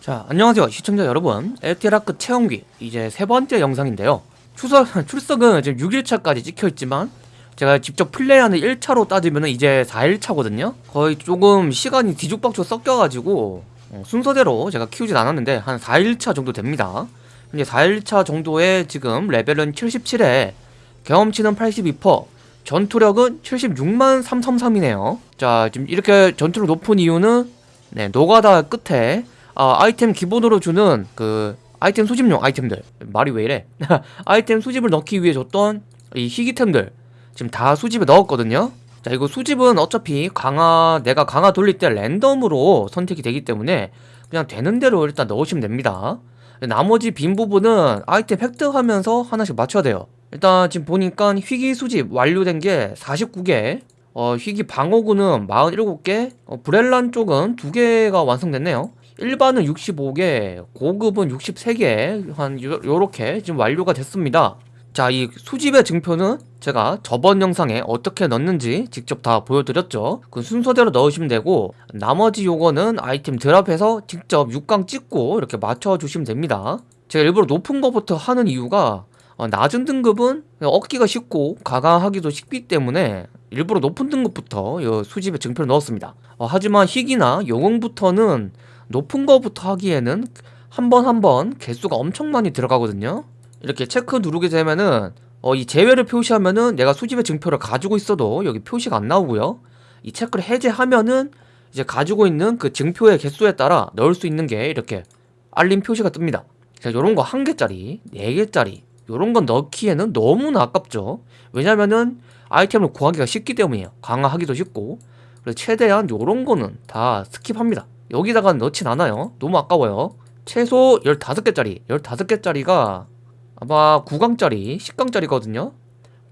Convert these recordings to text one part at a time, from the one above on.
자 안녕하세요 시청자 여러분. 에티라크 체험기 이제 세 번째 영상인데요. 출석, 출석은 지금 6일차까지 찍혀있지만 제가 직접 플레이하는 1차로 따지면 이제 4일차거든요. 거의 조금 시간이 뒤죽박죽 섞여가지고 어, 순서대로 제가 키우진 않았는데 한 4일차 정도 됩니다. 이제 4일차 정도에 지금 레벨은 77에 경험치는 82% 전투력은 76만 333이네요. 자 지금 이렇게 전투력 높은 이유는 네 노가다 끝에 아, 아이템 기본으로 주는 그 아이템 수집용 아이템들. 말이 왜 이래? 아이템 수집을 넣기 위해 줬던 이 희귀템들 지금 다 수집에 넣었거든요. 자 이거 수집은 어차피 강화 내가 강화 돌릴 때 랜덤으로 선택이 되기 때문에 그냥 되는 대로 일단 넣으시면 됩니다. 나머지 빈 부분은 아이템 획득하면서 하나씩 맞춰야 돼요. 일단 지금 보니까 희귀 수집 완료된 게 49개 어, 희귀 방어구는 47개 어, 브렐란 쪽은 2개가 완성됐네요 일반은 65개, 고급은 63개 한 요, 요렇게 지금 완료가 됐습니다. 자 이 수집의 증표는 제가 저번 영상에 어떻게 넣는지 직접 다 보여드렸죠. 그 순서대로 넣으시면 되고 나머지 요거는 아이템 드랍해서 직접 6강 찍고 이렇게 맞춰주시면 됩니다. 제가 일부러 높은 거부터 하는 이유가 어, 낮은 등급은 얻기가 쉽고 가강하기도 쉽기 때문에 일부러 높은 등급부터 요 수집의 증표를 넣었습니다. 어, 하지만 희귀나 영웅부터는 높은 거부터 하기에는 한 번 한 번 개수가 엄청 많이 들어가거든요. 이렇게 체크 누르게 되면은 어, 이 제외를 표시하면은 내가 수집의 증표를 가지고 있어도 여기 표시가 안 나오고요. 이 체크를 해제하면은 이제 가지고 있는 그 증표의 개수에 따라 넣을 수 있는 게 이렇게 알림 표시가 뜹니다. 자 요런 거 한 개짜리 네 개짜리 요런 건 넣기에는 너무나 아깝죠. 왜냐면은 아이템을 구하기가 쉽기 때문이에요. 강화하기도 쉽고. 그래서 최대한 요런 거는 다 스킵합니다 여기다가 넣진 않아요. 너무 아까워요. 최소 15개짜리 15개짜리가 아마 9강짜리 10강짜리거든요.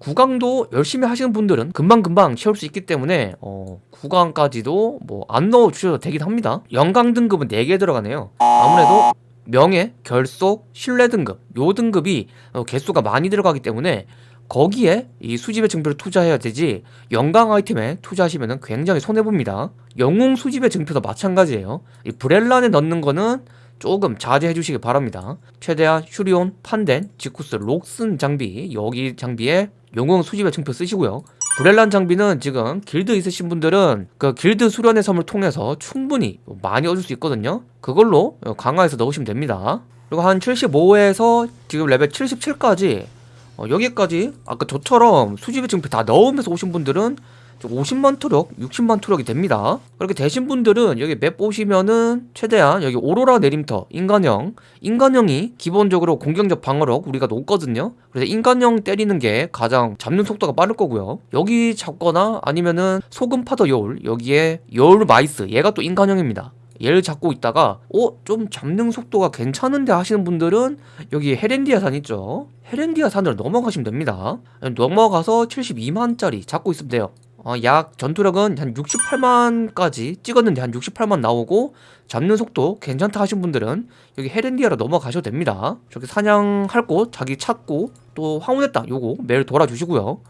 9강도 열심히 하시는 분들은 금방금방 채울 수 있기 때문에 어, 9강까지도 뭐 안 넣어주셔도 되긴 합니다. 영강 등급은 4개 들어가네요. 아무래도 명예, 결속, 신뢰 등급 요 등급이 어, 개수가 많이 들어가기 때문에 거기에 이 수집의 증표를 투자해야 되지 영강 아이템에 투자하시면 굉장히 손해봅니다. 영웅 수집의 증표도 마찬가지예요. 이 브렐란에 넣는 거는 조금 자제해 주시기 바랍니다. 최대한 슈리온, 판덴, 지쿠스, 록슨 장비 여기 장비에 영웅 수집의 증표 쓰시고요. 브렐란 장비는 지금 길드 있으신 분들은 그 길드 수련의 섬을 통해서 충분히 많이 얻을 수 있거든요. 그걸로 강화해서 넣으시면 됩니다. 그리고 한 75에서 지금 레벨 77까지 어, 여기까지 아까 저처럼 수집의 증표 다 넣으면서 오신 분들은 50만 투력, 60만 투력이 됩니다. 그렇게 되신 분들은 여기 map 보시면은 최대한 여기 오로라 내림터 인간형. 인간형이 기본적으로 공격력 방어력 우리가 높거든요. 그래서 인간형 때리는 게 가장 잡는 속도가 빠를 거고요. 여기 잡거나 아니면은 소금 바다 여울 여기에 여울 마이스. 얘가 또 인간형입니다. 얘를 잡고 있다가 어? 좀 잡는 속도가 괜찮은데 하시는 분들은 여기 헤렌디아 산 있죠 헤렌디아 산으로 넘어가시면 됩니다. 넘어가서 72만짜리 잡고 있으면 돼요. 어, 약 전투력은 한 68만까지 찍었는데 한 68만 나오고 잡는 속도 괜찮다 하신 분들은 여기 헤렌디아로 넘어가셔도 됩니다. 저기 사냥할 곳 자기 찾고 또 황혼의 땅 요거 매일 돌아주시고요.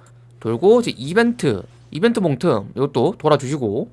돌고 이제 이벤트 이벤트 몽틈 이것도 돌아주시고.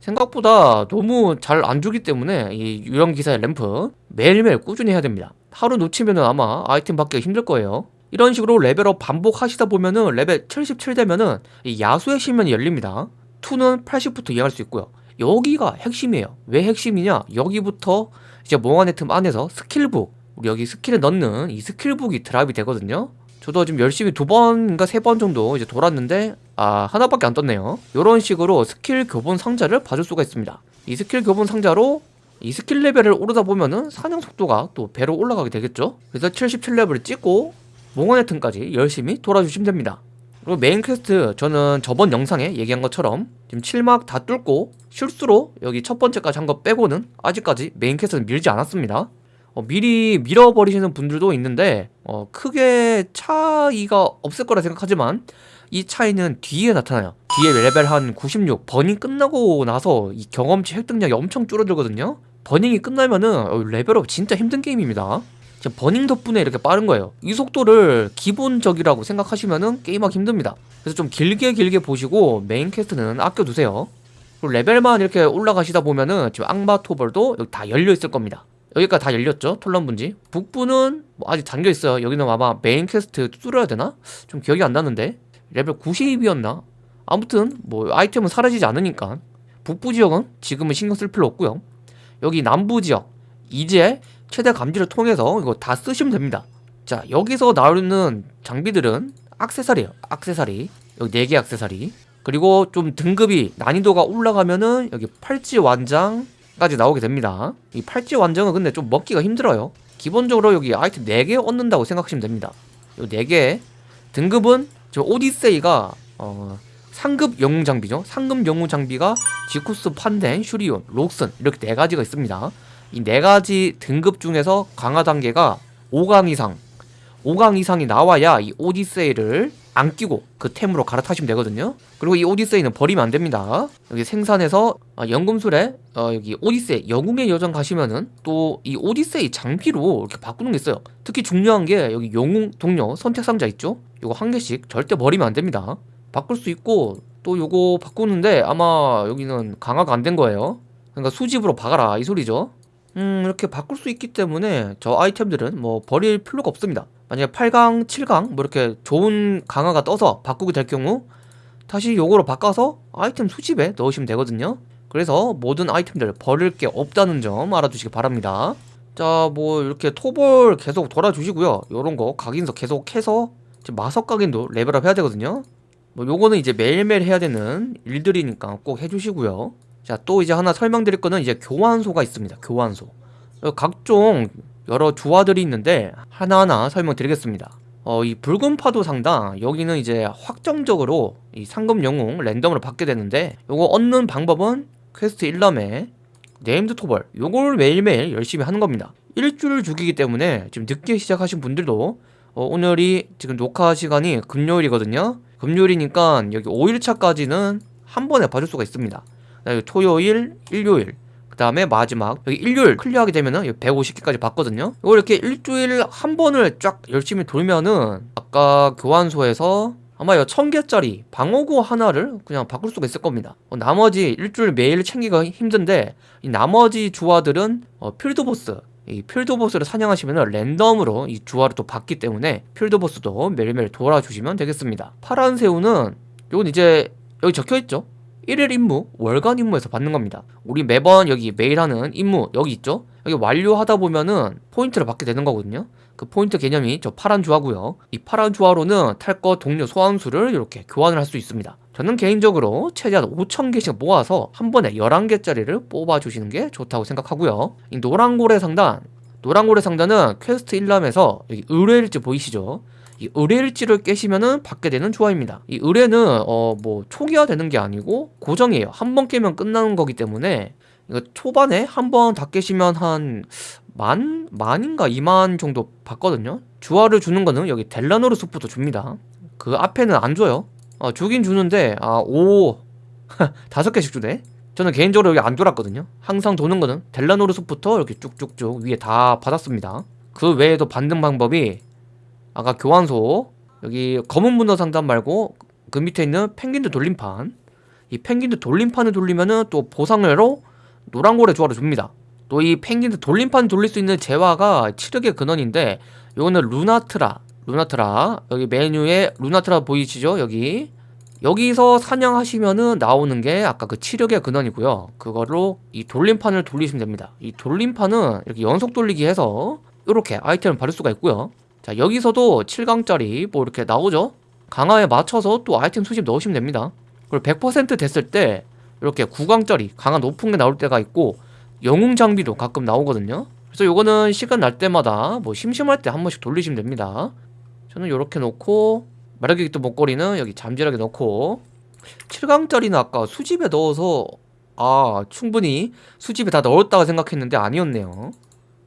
생각보다 너무 잘 안 주기 때문에 이 유령 기사의 램프 매일매일 꾸준히 해야 됩니다 하루 놓치면 아마 아이템 받기가 힘들 거예요. 이런 식으로 level up 반복하시다 보면은 레벨 77 되면은 이 야수의 심연이 열립니다. 2는 80부터 이해할 수 있고요. 여기가 핵심이에요. 왜 핵심이냐? 여기부터 이제 몽환의 틈 안에서 skill book 우리 여기 skill에 넣는 이 skill book이 drop이 되거든요. 저도 지금 열심히 두 번인가 세 번 정도 이제 돌았는데 아 하나밖에 안 떴네요. 이런 식으로 스킬 교본 상자를 봐줄 수가 있습니다. 이 스킬 교본 상자로 이 스킬 레벨을 오르다 보면은 사냥 속도가 또 배로 올라가게 되겠죠? 그래서 77레벨을 찍고 몽환의 틈까지 열심히 돌아주시면 됩니다. 그리고 main quest 저는 저번 영상에 얘기한 것처럼 지금 7막 다 뚫고 실수로 여기 첫 번째까지 한 거 빼고는 아직까지 main quest는 밀지 않았습니다. 어, 미리 밀어버리시는 분들도 있는데 어, 크게 차이가 없을 거라 생각하지만 이 차이는 뒤에 나타나요. 뒤에 레벨 한 96 burning 끝나고 나서 이 경험치 획득량이 엄청 줄어들거든요 burning이 끝나면은 어, level up 진짜 힘든 게임입니다. burning 덕분에 이렇게 빠른 거예요. 이 속도를 기본적이라고 생각하시면은 게임하기 힘듭니다. 그래서 좀 길게 길게 보시고 main quest는 아껴두세요. 그리고 레벨만 이렇게 올라가시다 보면은 지금 악마 토벌도 여기 다 열려 있을 겁니다. 여기까지 다 열렸죠? 톨런 분지? 북부는 뭐 아직 잠겨있어요. 여기는 아마 main quest 뚫어야 되나? 좀 기억이 안 나는데. 레벨 90이었나? 아무튼 뭐 아이템은 사라지지 않으니까. 북부 지역은 지금은 신경 쓸 필요 없고요 여기 남부 지역. 이제 최대 감지를 통해서 이거 다 쓰시면 됩니다. 자 여기서 나오는 장비들은 악세사리예요 악세사리. 여기 4개 악세사리. 그리고 좀 등급이 난이도가 올라가면은 여기 팔찌 완장까지 나오게 됩니다. 이 팔찌 완장은 근데 좀 먹기가 힘들어요. 기본적으로 여기 아이템 4개 얻는다고 생각하시면 됩니다. 요 4개. 등급은 저 오디세이가 어 상급 영웅 장비죠. 상급 영웅 장비가 지쿠스 판덴 슈리온 록슨 이렇게 네 가지가 있습니다. 이 네 가지 등급 중에서 강화 단계가 5강 이상. 5강 이상이 나와야 이 오디세이를 안 끼고 그 템으로 갈아타시면 되거든요. 그리고 이 오디세이는 버리면 안 됩니다. 여기 생산해서 어, 연금술에 어, 여기 오디세이 영웅의 여정 가시면은 또 이 오디세이 장비로 이렇게 바꾸는 게 있어요. 특히 중요한 게 여기 영웅 동료 선택 상자 있죠? 요거 한 개씩 절대 버리면 안 됩니다 바꿀 수 있고 또 요거 바꾸는데 아마 여기는 강화가 안 된 거예요. 그러니까 수집으로 박아라 이 소리죠. 음 이렇게 바꿀 수 있기 때문에 저 아이템들은 뭐 버릴 필요가 없습니다. 만약에 8강, 7강 뭐 이렇게 좋은 강화가 떠서 바꾸게 될 경우 다시 요거로 바꿔서 아이템 수집에 넣으시면 되거든요. 그래서 모든 아이템들 버릴 게 없다는 점 알아두시기 바랍니다. 자 뭐 이렇게 토볼 계속 돌아주시고요. 요런 거 각인서 계속 해서 마석 각인도 level up 해야 되거든요 뭐 요거는 이제 매일매일 해야 되는 일들이니까 꼭 해주시고요. 자 또 이제 하나 설명드릴 거는 이제 교환소가 있습니다. 교환소. 각종 여러 주화들이 있는데 하나하나 설명드리겠습니다. 어, 이 붉은 파도 상단 여기는 이제 확정적으로 이 상급 영웅 랜덤으로 받게 되는데 요거 얻는 방법은 quest 일람에 named 토벌 요걸 매일매일 열심히 하는 겁니다. 일주일 주기이기 때문에 지금 늦게 시작하신 분들도 어, 오늘이 지금 녹화 시간이 금요일이거든요 금요일이니까 여기 5일차까지는 한 번에 봐줄 수가 있습니다. 토요일, 일요일 그 다음에 마지막 여기 일요일 클리어하게 되면은 150개까지 봤거든요. 이거 이렇게 일주일 한 번을 쫙 열심히 돌면은 아까 교환소에서 아마 이 1000개짜리 방어구 하나를 그냥 바꿀 수가 있을 겁니다. 어, 나머지 일주일 매일 챙기기가 힘든데 이 나머지 주화들은 어, 필드보스 이 필드 보스를 사냥하시면 랜덤으로 이 주화를 또 받기 때문에 필드 보스도 매일매일 돌아주시면 되겠습니다. 파란 새우는 이건 이제 여기 적혀있죠 1일 임무, 월간 임무에서 받는 겁니다. 우리 매번 여기 매일 하는 임무 여기 있죠? 여기 완료하다 보면은 포인트를 받게 되는 거거든요. 그 포인트 개념이 저 파란 주화고요. 이 파란 주화로는 탈것 동료 소환수를 이렇게 교환을 할 수 있습니다. 저는 개인적으로 최대한 5,000개씩 모아서 한 번에 11개짜리를 뽑아주시는 게 좋다고 생각하고요. 이 노란고래 상단 노란고래 상단은 퀘스트 일람에서 여기 의뢰일지 보이시죠 이 의뢰일지를 깨시면은 받게 되는 주화입니다. 이 의뢰는 어 뭐 초기화 되는 게 아니고 고정이에요. 한 번 깨면 끝나는 거기 때문에 이거 초반에 한 번 다 깨시면 한 만? 만인가 2만 정도 받거든요. 주화를 주는 거는 여기 델라노르 숲도 줍니다. 그 앞에는 안 줘요. 어, 주긴 주는데 아오 다섯 개씩 주네. 저는 개인적으로 여기 안 돌았거든요. 항상 도는 거는 델라노르 숲부터 이렇게 쭉쭉쭉 위에 다 받았습니다. 그 외에도 받는 방법이 아까 교환소 여기 검은 문어 상단 말고 그 밑에 있는 펭귄들 돌림판. 이 펭귄들 돌림판을 돌리면은 또 보상으로 노란고래 조화를 줍니다. 또 이 펭귄들 돌림판 돌릴 수 있는 재화가 치력의 근원인데 요거는 루나트라 루나트라. 여기 메뉴에 루나트라 보이시죠? 여기. 여기서 사냥하시면은 나오는 게 아까 그 치력의 근원이고요. 그거로 이 돌림판을 돌리시면 됩니다. 이 돌림판은 이렇게 연속 돌리기 해서 이렇게 아이템을 받을 수가 있고요 자 여기서도 7강짜리 뭐 이렇게 나오죠? 강화에 맞춰서 또 아이템 수집 넣으시면 됩니다. 그리고 100% 됐을 때 이렇게 9강짜리 강화 높은 게 나올 때가 있고 영웅 장비도 가끔 나오거든요. 그래서 요거는 시간 날 때마다 뭐 심심할 때 한 번씩 돌리시면 됩니다. 저는 이렇게 놓고 마력기또 목걸이는 여기 잠재력에 넣고 7강짜리는 아까 수집에 넣어서 아 충분히 수집에 다 넣었다고 생각했는데 아니었네요.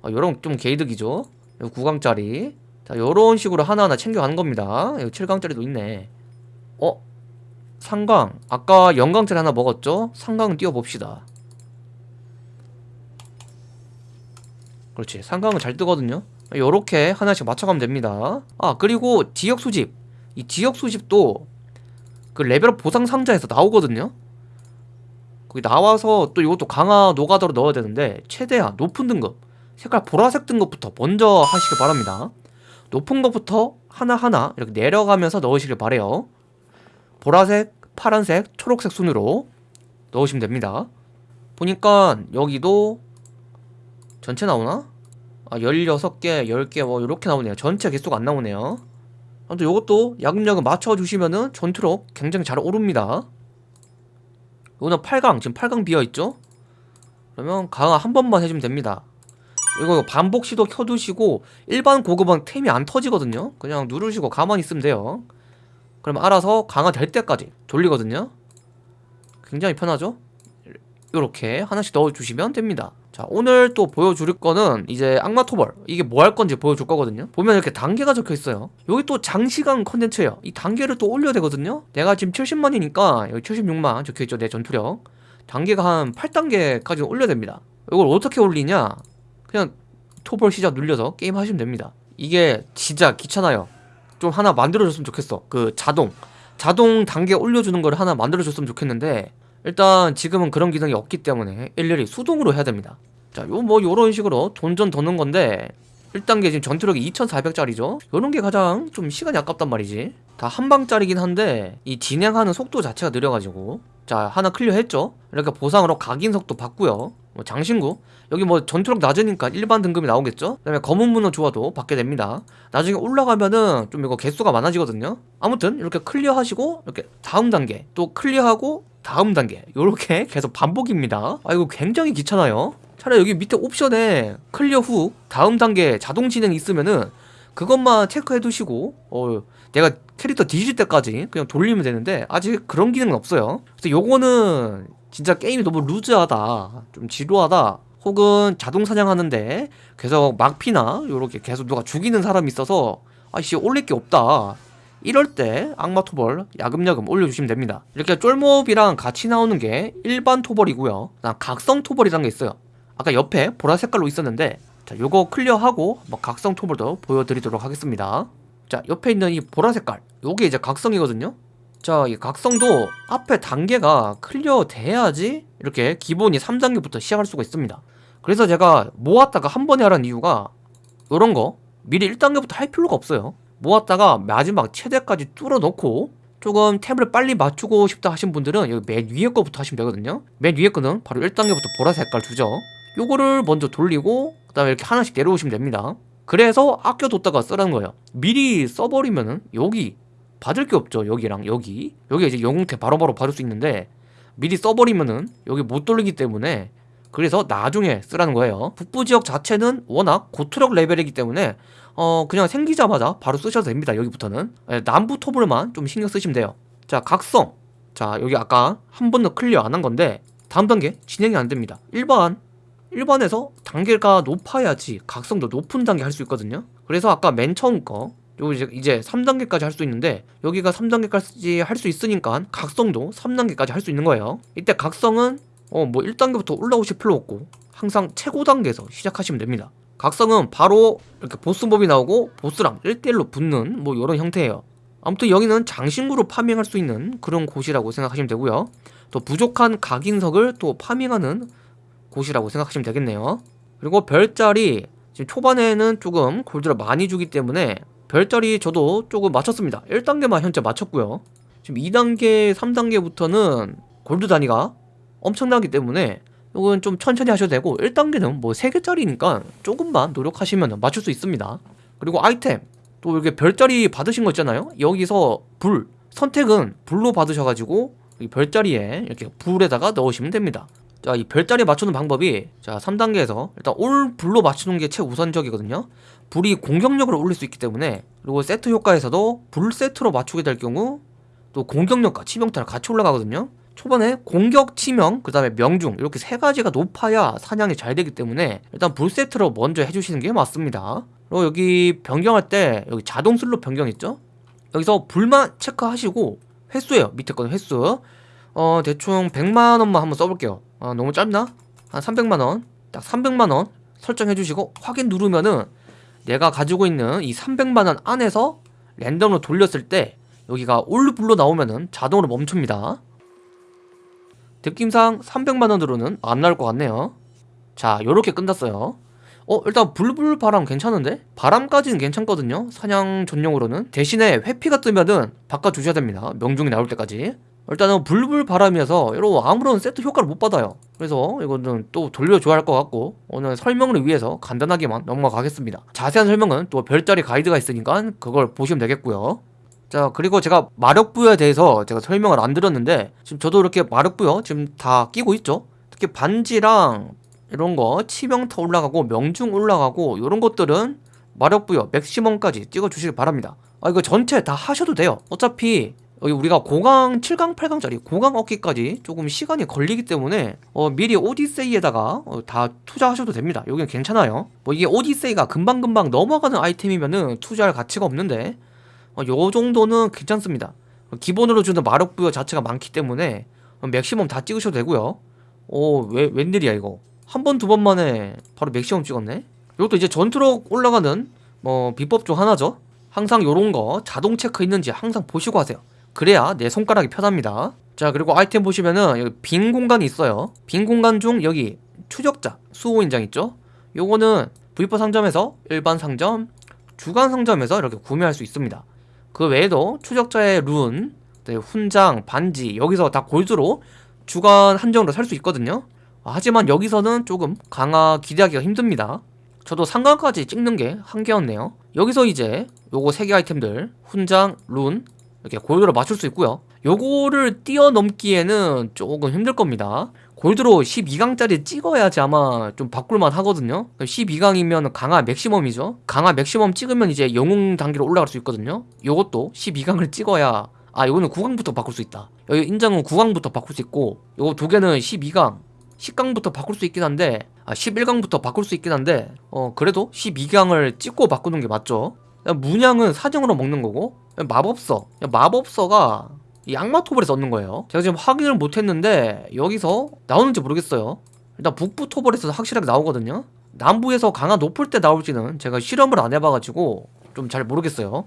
아, 요런 좀 개이득이죠? 9강짜리 자 요런 식으로 하나하나 챙겨가는 겁니다. 여기 7강짜리도 있네. 어? 상강. 아까 영강짜리 하나 먹었죠? 상강은 띄워봅시다. 그렇지. 상강은 잘 뜨거든요. 요렇게 하나씩 맞춰가면 됩니다. 아 그리고 지역 수집. 이 지역 수집도 그 레벨업 보상 상자에서 나오거든요. 거기 나와서 또 이것도 강화 노가다로 넣어야 되는데 최대한 높은 등급 색깔 보라색 든 것부터 먼저 하시길 바랍니다 높은 것부터 하나하나 이렇게 내려가면서 넣으시길 바래요. 보라색, 파란색, 초록색 순으로 넣으시면 됩니다. 보니까 여기도 전체 나오나? 아 16개, 10개 뭐 이렇게 나오네요. 전체 개수가 안 나오네요. 아무튼 요것도 야금야금 맞춰주시면은 전투력 굉장히 잘 오릅니다. 이거는 8강 지금 8강 비어있죠? 그러면 강화 한 번만 해주면 됩니다 이거 반복 시도 켜두시고 일반 고급은 템이 안 터지거든요. 그냥 누르시고 가만히 있으면 돼요. 그럼 알아서 강화 될 때까지 돌리거든요. 굉장히 편하죠? 이렇게 하나씩 넣어주시면 됩니다. 자 오늘 또 보여줄 거는 이제 악마 토벌. 이게 뭐 할 건지 보여줄 거거든요. 보면 이렇게 단계가 적혀 있어요. 여기 또 장시간 컨텐츠예요. 이 단계를 또 올려야 되거든요. 내가 지금 70만이니까 여기 76만 적혀 있죠 내 전투력. 단계가 한 8단계까지 올려야 됩니다. 이걸 어떻게 올리냐 그냥 토벌 시작 눌려서 게임 하시면 됩니다. 이게 진짜 귀찮아요. 좀 하나 만들어줬으면 좋겠어. 그 자동. 자동 단계 올려주는 걸 하나 만들어줬으면 좋겠는데 일단 지금은 그런 기능이 없기 때문에 일일이 수동으로 해야 됩니다. 자 요 뭐 요런 식으로 돈전 더는 건데 1단계 지금 전투력이 2400짜리죠? 요런 게 가장 좀 시간이 아깝단 말이지. 다 한방짜리긴 한데 이 진행하는 속도 자체가 느려가지고. 자 하나 클리어 했죠? 이렇게 보상으로 각인 속도 받고요. 뭐 장신구. 여기 뭐 전투력 낮으니까 일반 등급이 나오겠죠? 그 다음에 검은 문어 조화도 받게 됩니다. 나중에 올라가면은 좀 이거 개수가 많아지거든요? 아무튼 이렇게 클리어 하시고 이렇게 다음 단계 또 클리어하고 다음 단계 이렇게 계속 반복입니다. 아 이거 굉장히 귀찮아요 차라리 여기 밑에 옵션에 클리어 후 다음 단계 자동 진행 있으면은 그것만 체크해 두시고 어 내가 캐릭터 뒤질 때까지 그냥 돌리면 되는데 아직 그런 기능은 없어요. 그래서 요거는 진짜 게임이 너무 루즈하다 좀 지루하다 혹은 자동 사냥하는데 계속 막피나 요렇게 계속 누가 죽이는 사람이 있어서 아씨 올릴 게 없다. 이럴 때 악마 토벌 야금야금 올려주시면 됩니다. 이렇게 쫄몹이랑 같이 나오는 게 일반 토벌이고요. 각성 토벌이라는 게 있어요 아까 옆에 보라 색깔로 있었는데 자 요거 클리어하고 뭐 각성 토벌도 보여드리도록 하겠습니다. 자 옆에 있는 이 보라 색깔 요게 이제 각성이거든요? 자 이 각성도 앞에 단계가 클리어 돼야지 이렇게 기본이 3단계부터 시작할 수가 있습니다. 그래서 제가 모았다가 한 번에 하라는 이유가 요런 거 미리 1단계부터 할 필요가 없어요. 모았다가 마지막 최대까지 뚫어놓고 조금 템을 빨리 맞추고 싶다 하신 분들은 여기 맨 위에 거부터 하시면 되거든요. 맨 위에 거는 바로 1단계부터 보라 색깔 주죠 요거를 먼저 돌리고 그 다음에 이렇게 하나씩 내려오시면 됩니다. 그래서 아껴뒀다가 쓰라는 거예요. 미리 써버리면은 여기 받을 게 없죠. 여기랑 여기. 여기 이제 영웅태 바로바로 받을 수 있는데 미리 써버리면은 여기 못 돌리기 때문에 그래서 나중에 쓰라는 거예요. 북부 지역 자체는 워낙 고투력 레벨이기 때문에 어 그냥 생기자마자 바로 쓰셔도 됩니다. 여기부터는. 예, 남부 토벌만 좀 신경 쓰시면 돼요. 자 각성. 자 여기 아까 한 번도 클리어 안 한 건데 다음 단계 진행이 안 됩니다. 일반 일반에서 단계가 높아야지 각성도 높은 단계 할 수 있거든요. 그래서 아까 맨 처음 거요 이제, 이제 3단계까지 할 수 있는데 여기가 3단계까지 할 수 있으니까 각성도 3단계까지 할 수 있는 거예요. 이때 각성은 어 뭐 1단계부터 올라오실 필요 없고 항상 최고 단계에서 시작하시면 됩니다. 각성은 바로 이렇게 보스몹이 나오고 보스랑 1대1로 붙는 뭐 이런 형태예요. 아무튼 여기는 장신구로 파밍할 수 있는 그런 곳이라고 생각하시면 되고요. 또 부족한 각인석을 또 파밍하는 곳이라고 생각하시면 되겠네요. 그리고 별자리 지금 초반에는 조금 골드를 많이 주기 때문에 별자리 저도 조금 맞췄습니다. 1단계만 현재 맞췄고요. 지금 2단계 3단계부터는 골드 단위가 엄청나기 때문에 이건 좀 천천히 하셔도 되고 1단계는 뭐 3개짜리니까 조금만 노력하시면 맞출 수 있습니다. 그리고 아이템 또 이렇게 별자리 받으신 거 있잖아요. 여기서 불 선택은 불로 받으셔가지고 이 별자리에 이렇게 불에다가 넣으시면 됩니다 자, 이 별자리 맞추는 방법이 자, 3단계에서 일단 올 불로 맞추는 게 최우선적이거든요. 불이 공격력을 올릴 수 있기 때문에 그리고 세트 효과에서도 불 세트로 맞추게 될 경우 또 공격력과 치명타를 같이 올라가거든요. 초반에 공격, 치명, 그 다음에 명중 이렇게 세 가지가 높아야 사냥이 잘 되기 때문에 일단 불 세트로 먼저 해주시는 게 맞습니다. 그리고 여기 변경할 때 여기 자동 슬롯 변경 있죠? 여기서 불만 체크하시고 횟수예요. 밑에 거는 횟수. 어 대충 100만원만 한번 써볼게요. 아 너무 짧나? 한 300만원. 딱 300만원 설정해주시고 확인 누르면은 내가 가지고 있는 이 300만원 안에서 랜덤으로 돌렸을 때 여기가 올블로 나오면은 자동으로 멈춥니다. 느낌상 300만원으로는 안 나올 것 같네요. 자 요렇게 끝났어요. 어 일단 불불 바람 괜찮은데? 바람까지는 괜찮거든요. 사냥 전용으로는. 대신에 회피가 뜨면은 바꿔주셔야 됩니다. 명중이 나올 때까지 일단은 불불 바람이어서 이런 아무런 세트 효과를 못 받아요. 그래서 이거는 또 돌려줘야 할 것 같고 오늘 설명을 위해서 간단하게만 넘어가겠습니다. 자세한 설명은 또 별자리 가이드가 있으니까 그걸 보시면 되겠고요. 자 그리고 제가 마력부여에 대해서 제가 설명을 안 드렸는데 지금 저도 이렇게 마력부여 지금 다 끼고 있죠? 특히 반지랑 이런 거 치명타 올라가고 명중 올라가고 이런 것들은 마력부여 맥시멈까지 찍어주시길 바랍니다. 아 이거 전체 다 하셔도 돼요. 어차피 여기 우리가 고강 7강 8강짜리 고강 얻기까지 조금 시간이 걸리기 때문에 어, 미리 오디세이에다가 어, 다 투자하셔도 됩니다. 여기는 괜찮아요. 뭐 이게 오디세이가 금방금방 넘어가는 아이템이면은 투자할 가치가 없는데 어, 요 정도는 괜찮습니다. 기본으로 주는 마력 부여 자체가 많기 때문에 어, 맥시멈 다 찍으셔도 되고요. 오 왜, 웬일이야 이거? 한 번 두 번 만에 바로 맥시멈 찍었네? 이것도 이제 전투로 올라가는 뭐 비법 중 하나죠. 항상 요런 거 자동 체크 있는지 항상 보시고 하세요 그래야 내 손가락이 편합니다. 자 그리고 아이템 보시면은 여기 빈 공간이 있어요. 빈 공간 중 여기 추적자 수호 인장 있죠? 요거는 V4 상점에서 일반 상점 주간 상점에서 이렇게 구매할 수 있습니다. 그 외에도 추적자의 룬 네, 훈장 반지 여기서 다 골드로 주간 한정으로 살 수 있거든요. 아, 하지만 여기서는 조금 강화 기대하기가 힘듭니다. 저도 삼강까지 찍는 게 한계였네요. 여기서 이제 요거 세개 아이템들 훈장, 룬 이렇게 골드로 맞출 수 있고요. 요거를 뛰어넘기에는 조금 힘들 겁니다. 골드로 12강짜리 찍어야지 아마 좀 바꿀만 하거든요. 12강이면 강화 맥시멈이죠. 강화 맥시멈 찍으면 이제 영웅 단계로 올라갈 수 있거든요. 요것도 12강을 찍어야 아 요거는 9강부터 바꿀 수 있다. 여기 인장은 9강부터 바꿀 수 있고 요거 두 개는 12강 10강부터 바꿀 수 있긴 한데 아 11강부터 바꿀 수 있긴 한데 어 그래도 12강을 찍고 바꾸는 게 맞죠. 문양은 사정으로 먹는 거고 마법서 마법서가 이 악마 토벌에서 얻는 거예요. 제가 지금 확인을 못했는데 여기서 나오는지 모르겠어요. 일단 북부 토벌에서 확실하게 나오거든요. 남부에서 강화 높을 때 나올지는 제가 실험을 안 해봐가지고 좀 잘 모르겠어요.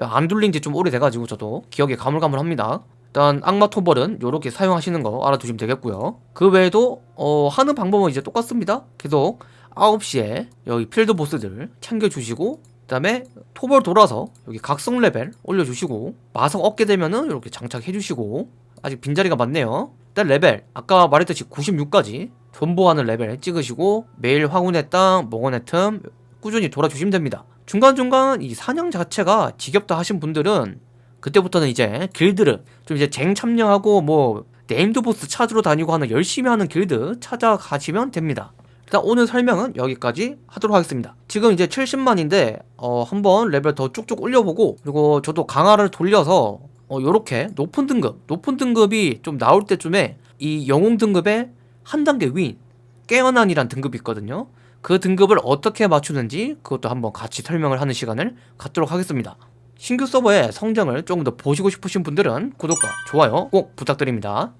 안 돌린 지 좀 오래돼가지고 저도 기억이 가물가물합니다. 일단 악마 토벌은 이렇게 사용하시는 거 알아두시면 되겠고요. 그 외에도 어, 하는 방법은 이제 똑같습니다. 계속 9시에 여기 필드 보스들 챙겨주시고 그 다음에 토벌 돌아서 여기 각성 레벨 올려주시고 마석 얻게 되면은 이렇게 장착해주시고 아직 빈자리가 많네요. 일단 레벨 아까 말했듯이 96까지 존버하는 레벨 찍으시고 매일 황혼의 땅, 몽환의 틈 꾸준히 돌아주시면 됩니다. 중간중간 이 사냥 자체가 지겹다 하신 분들은 그때부터는 이제 길드를 좀 이제 쟁 참여하고 뭐 네임드 보스 찾으러 다니고 하는 열심히 하는 길드 찾아가시면 됩니다 일단 오늘 설명은 여기까지 하도록 하겠습니다. 지금 이제 70만인데 어 한번 레벨 더 쭉쭉 올려보고 그리고 저도 강화를 돌려서 어 요렇게 높은 등급 높은 등급이 좀 나올 때쯤에 이 영웅 등급의 한 단계 윈 깨어난이란 등급이 있거든요. 그 등급을 어떻게 맞추는지 그것도 한번 같이 설명을 하는 시간을 갖도록 하겠습니다. 신규 서버의 성장을 조금 더 보시고 싶으신 분들은 구독과 좋아요 꼭 부탁드립니다